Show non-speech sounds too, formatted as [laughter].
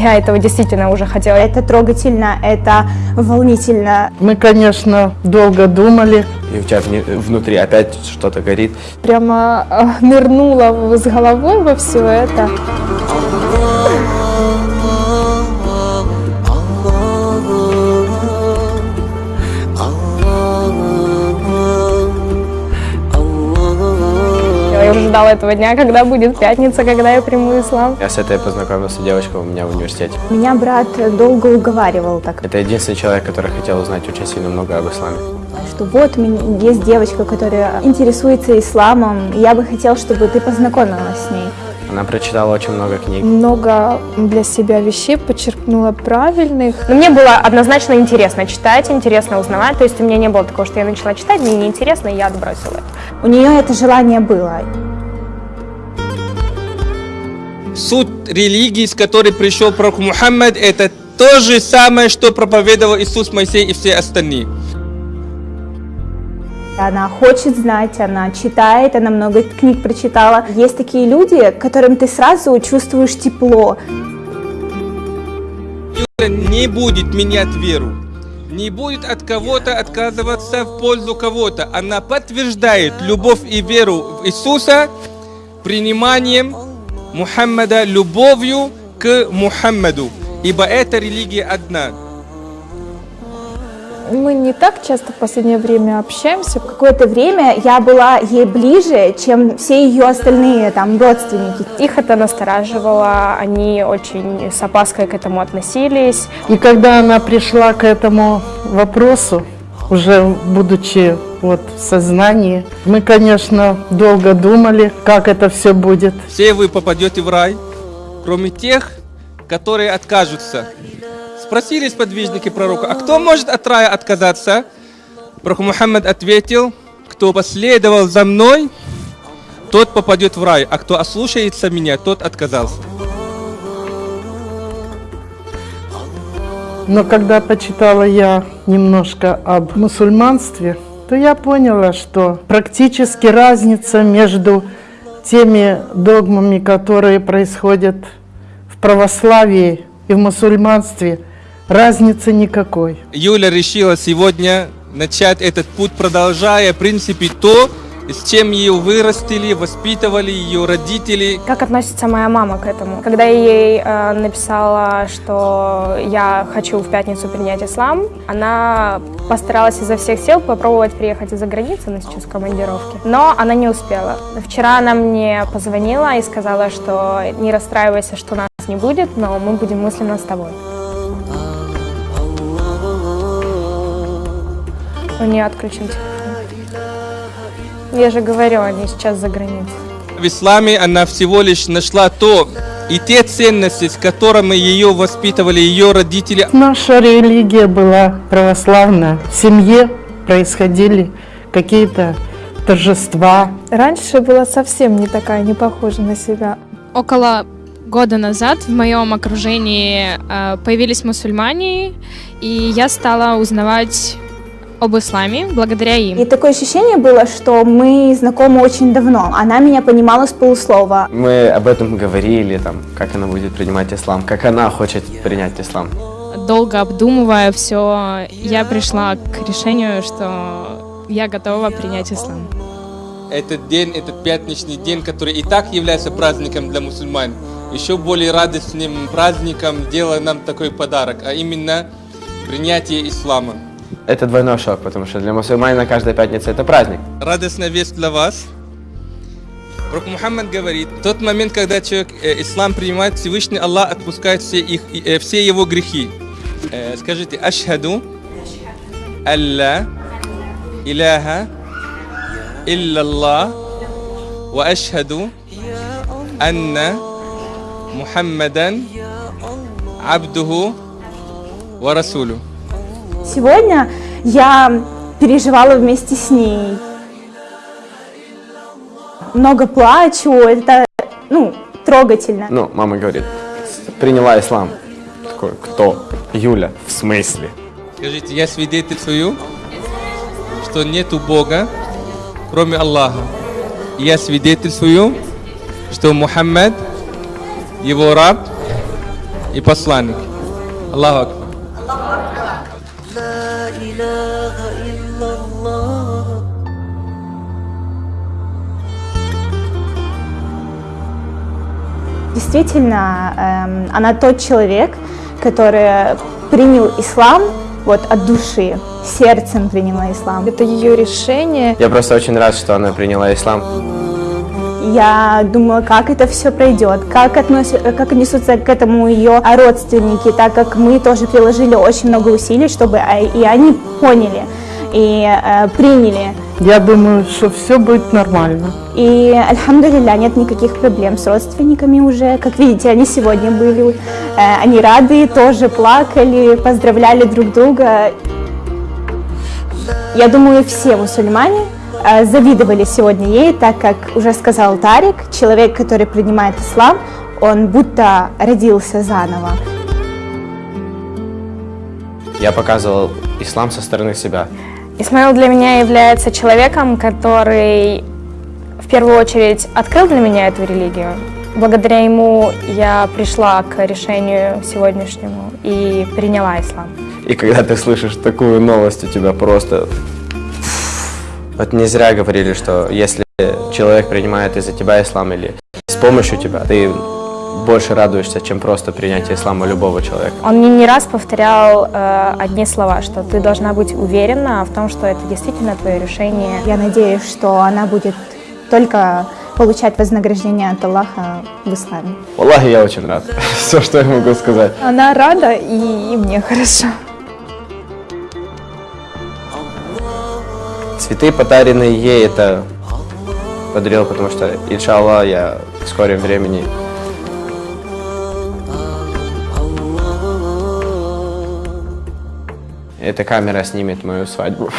я этого действительно уже хотела. Это трогательно, это волнительно. Мы, конечно, долго думали. И у тебя внутри опять что-то горит. Прямо э, нырнула с головой во все это. Ждала этого дня, когда будет пятница, когда я приму ислам. Я с этой познакомился девочкой у меня в университете. Меня брат долго уговаривал так. Это единственный человек, который хотел узнать очень сильно много об исламе. Что вот у меня есть девочка, которая интересуется исламом, и я бы хотел, чтобы ты познакомилась с ней. Она прочитала очень много книг. Много для себя вещей подчеркнула правильных. Но мне было однозначно интересно читать, интересно узнавать. То есть у меня не было такого, что я начала читать, мне неинтересно, и я отбросила это. У нее это желание было. Суть религии, с которой пришел пророк Мухаммад, это то же самое, что проповедовал Иисус, Моисей и все остальные. Она хочет знать, она читает, она много книг прочитала. Есть такие люди, которым ты сразу чувствуешь тепло. Не будет менять веру, не будет от кого-то отказываться в пользу кого-то. Она подтверждает любовь и веру в Иисуса приниманием Мухаммада, любовью к Мухаммаду, ибо эта религия одна. Мы не так часто в последнее время общаемся. Какое-то время я была ей ближе, чем все ее остальные там родственники. Их это настораживало, они очень с опаской к этому относились. И когда она пришла к этому вопросу, уже будучи вот в сознании, мы, конечно, долго думали, как это все будет. Все вы попадете в рай, кроме тех, которые откажутся. Спросили сподвижники пророка, а кто может от рая отказаться? Пророк Мухаммад ответил, кто последовал за мной, тот попадет в рай, а кто ослушается меня, тот отказался. Но когда почитала я немножко об мусульманстве, то я поняла, что практически разница между теми догмами, которые происходят в православии и в мусульманстве – разницы никакой. Юля решила сегодня начать этот путь, продолжая, в принципе, то, с чем ее вырастили, воспитывали ее родители. Как относится моя мама к этому? Когда я ей э, написала, что я хочу в пятницу принять ислам, она постаралась изо всех сил попробовать приехать из-за границы, она сейчас в командировке, но она не успела. Вчера она мне позвонила и сказала, что не расстраивайся, что нас не будет, но мы будем мысленно с тобой. У нее отключен телефон. Я же говорю, они сейчас за границей. В исламе она всего лишь нашла то и те ценности, с которыми ее воспитывали ее родители. Наша религия была православная. В семье происходили какие-то торжества. Раньше была совсем не такая, не похожа на себя. Около года назад в моем окружении э, появились мусульмане, и я стала узнавать об исламе благодаря им. И такое ощущение было, что мы знакомы очень давно. Она меня понимала с полуслова. Мы об этом говорили, там, как она будет принимать ислам, как она хочет принять ислам. Долго обдумывая все, я пришла к решению, что я готова принять ислам. Этот день, этот пятничный день, который и так является праздником для мусульман, еще более радостным праздником делает нам такой подарок, а именно принятие ислама это двойной шок, потому что для мусульманина каждая пятница это праздник. Радостная весть для вас. Пророк Мухаммад говорит, в тот момент, когда человек э, ислам принимает, Всевышний Аллах отпускает все, их, э, все его грехи. Э, скажите, ашхаду, алла, иляха, иллаллах, ва ашхаду, анна, Мухаммадан, абдуху, ва расулю. Сегодня я переживала вместе с ней. Много плачу, это, ну, трогательно. Ну, мама говорит, приняла ислам. Такой, кто? Юля. В смысле? Скажите, я свидетельствую, что нету Бога, кроме Аллаха. Я свидетельствую, что Мухаммад, его раб и посланник. Аллаху Акбар. Действительно, эм, она тот человек, который принял ислам вот от души, сердцем приняла ислам. Это ее решение. Я просто очень рад, что она приняла ислам. Я думала, как это все пройдет, как, относят, как отнесутся к этому ее родственники, так как мы тоже приложили очень много усилий, чтобы а, и они поняли и э, приняли. Я думаю, что все будет нормально. И, альхамдулилля, нет никаких проблем с родственниками уже. Как видите, они сегодня были, э, они рады, тоже плакали, поздравляли друг друга. Я думаю, все мусульмане э, завидовали сегодня ей, так как уже сказал Тарик, человек, который принимает ислам, он будто родился заново. Я показывал ислам со стороны себя. Исмаил для меня является человеком, который в первую очередь открыл для меня эту религию. Благодаря ему я пришла к решению сегодняшнему и приняла ислам. И когда ты слышишь такую новость, у тебя просто... Вот не зря говорили, что если человек принимает из-за тебя ислам или с помощью тебя, ты больше радуешься, чем просто принятие ислама любого человека. Он мне не раз повторял э, одни слова, что ты должна быть уверена в том, что это действительно твое решение. Я надеюсь, что она будет только получать вознаграждение от Аллаха в исламе. Аллахи, я очень рад. [laughs] Все, что я могу сказать. Она рада, и, и мне хорошо. Цветы, подаренные ей, это подарил, потому что, иншаллах, я в скором времени Эта камера снимет мою свадьбу.